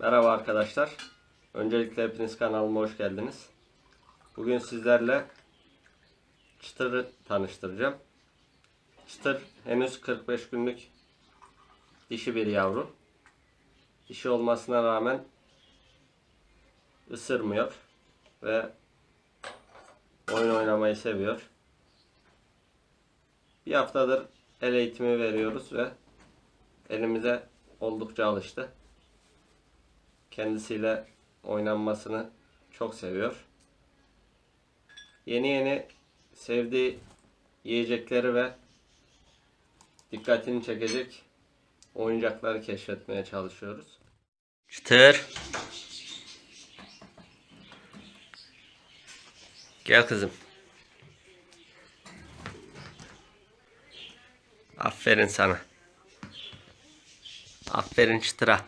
Merhaba arkadaşlar. Öncelikle hepiniz kanalıma hoş geldiniz. Bugün sizlerle çıtırı tanıştıracağım. Çıtır henüz 45 günlük dişi bir yavru. Dişi olmasına rağmen ısırmıyor ve oyun oynamayı seviyor. Bir haftadır el eğitimi veriyoruz ve elimize oldukça alıştı. Kendisiyle oynanmasını çok seviyor. Yeni yeni sevdiği yiyecekleri ve dikkatini çekecek oyuncakları keşfetmeye çalışıyoruz. Çıtır. Gel kızım. Aferin sana. Aferin çıtıra.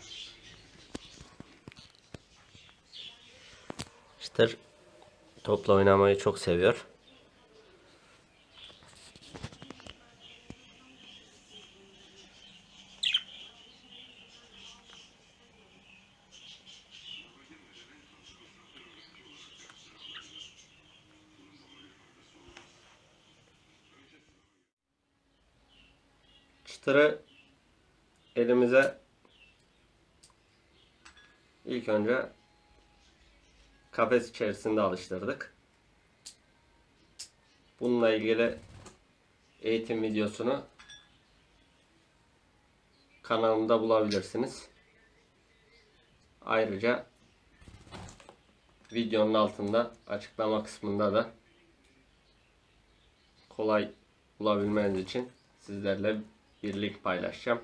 Çıtır topla oynamayı çok seviyor. Çıtırı elimize ilk önce kafes içerisinde alıştırdık. Bununla ilgili eğitim videosunu kanalımda bulabilirsiniz. Ayrıca videonun altında açıklama kısmında da kolay bulabilmeniz için sizlerle bir link paylaşacağım.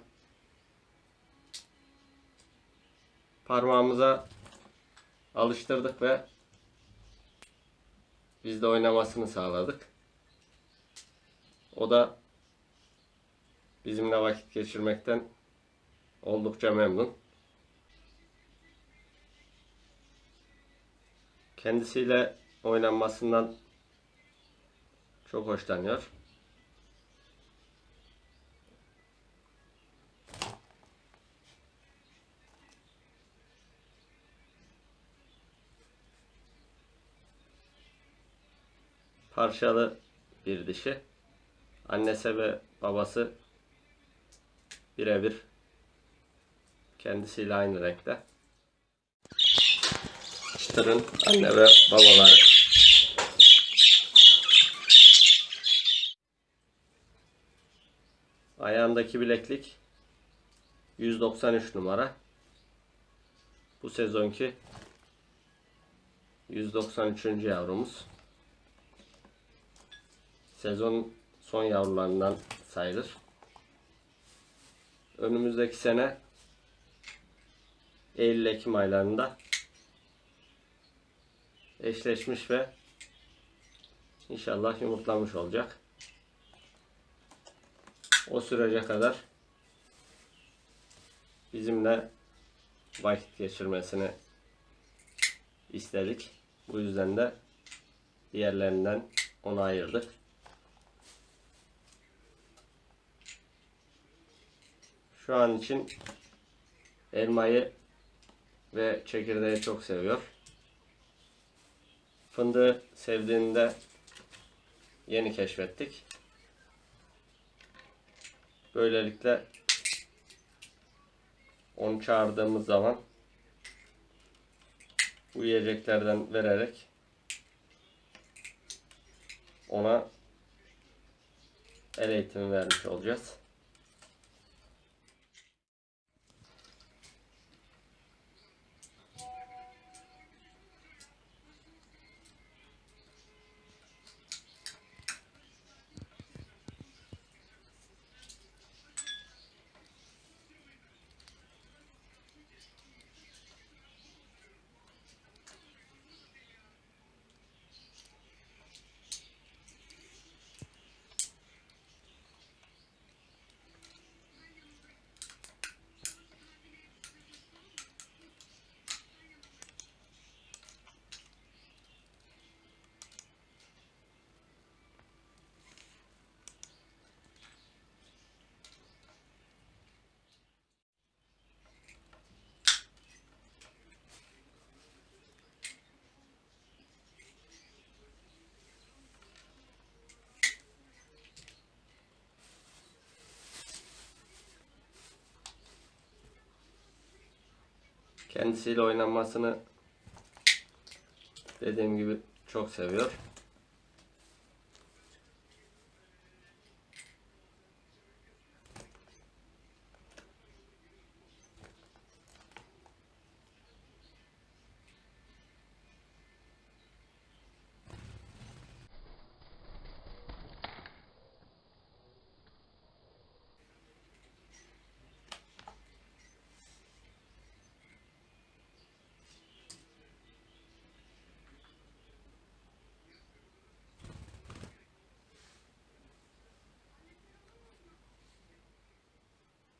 Parmağımıza alıştırdık ve biz de oynamasını sağladık. O da bizimle vakit geçirmekten oldukça memnun. Kendisiyle oynanmasından çok hoşlanıyor. Parçalı bir dişi. Annesi ve babası birebir kendisiyle aynı renkte. Çıtırın anne ve babaları. Ayağındaki bileklik 193 numara. Bu sezonki 193. yavrumuz sezon son yavrularından sayılır. Önümüzdeki sene Eylül-Ekim aylarında eşleşmiş ve inşallah yumurtlamış olacak. O sürece kadar bizimle vakit geçirmesini istedik. Bu yüzden de diğerlerinden onu ayırdık. Şu an için elmayı ve çekirdeği çok seviyor. Fındığı sevdiğini de yeni keşfettik. Böylelikle onu çağırdığımız zaman bu yiyeceklerden vererek ona el eğitimi vermiş olacağız. Kendisiyle oynanmasını dediğim gibi çok seviyor.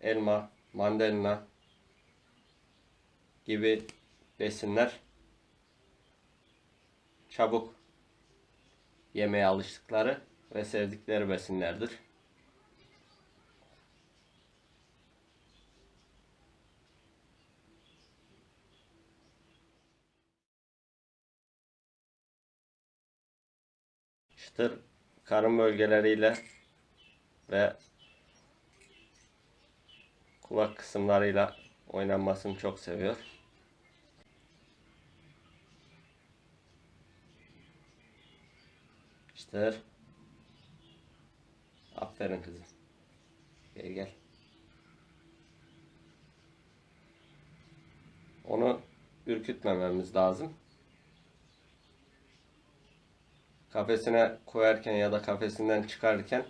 Elma, mandalina gibi besinler çabuk yemeye alıştıkları ve sevdikleri besinlerdir. Çıtır karın bölgeleriyle ve kulak kısımlarıyla oynanmasını çok seviyor. İşte aferin kızım. Gel gel. Onu ürkütmememiz lazım. Kafesine koyarken ya da kafesinden çıkarırken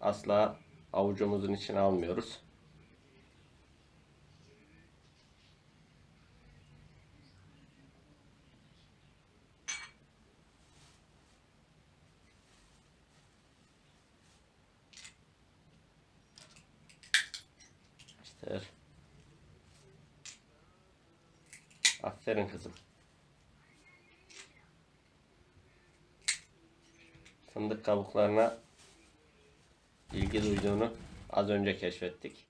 asla avucumuzun içine almıyoruz. İşte. Aferin kızım. Fındık kabuklarına ilgi duyduğunu az önce keşfettik.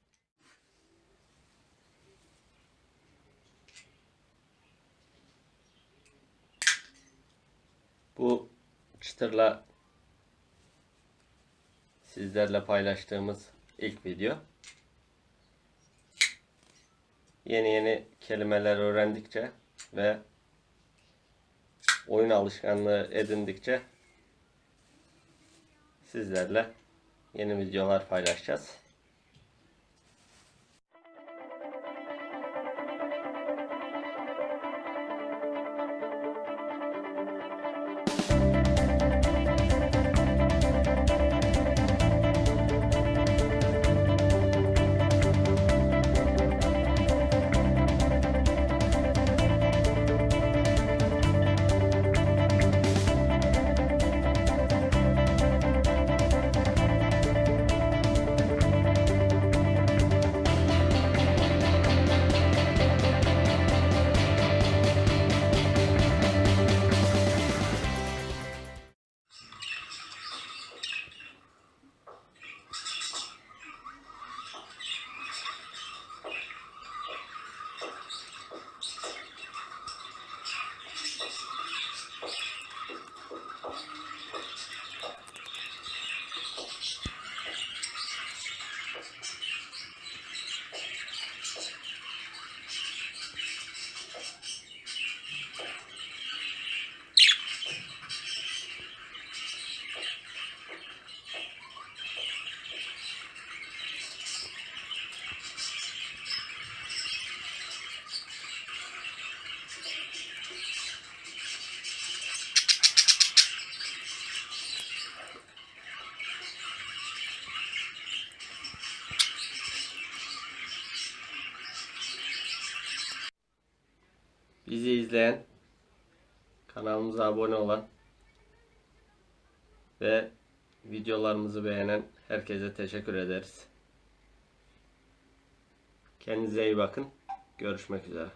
Bu çıtırla sizlerle paylaştığımız ilk video. Yeni yeni kelimeler öğrendikçe ve oyun alışkanlığı edindikçe sizlerle yeni videolar paylaşacağız. Bizi izleyen, kanalımıza abone olan ve videolarımızı beğenen herkese teşekkür ederiz. Kendinize iyi bakın. Görüşmek üzere.